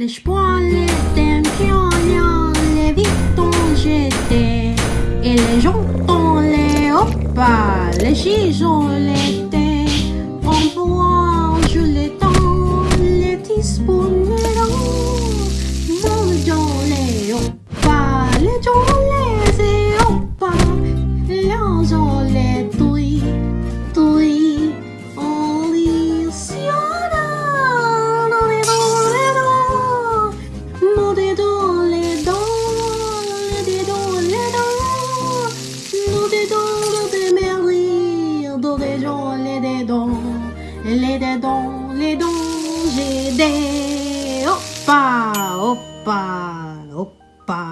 Les poils étaient pignons, les vitons j'étais, et les jantons les hoppas, les chisons les thés, on pourra je les temps, les les dents, dans les hoppas, les jons les hoppas, les gens les les dents, les dents, les dents, j'ai des hoppa, hoppa, hoppa.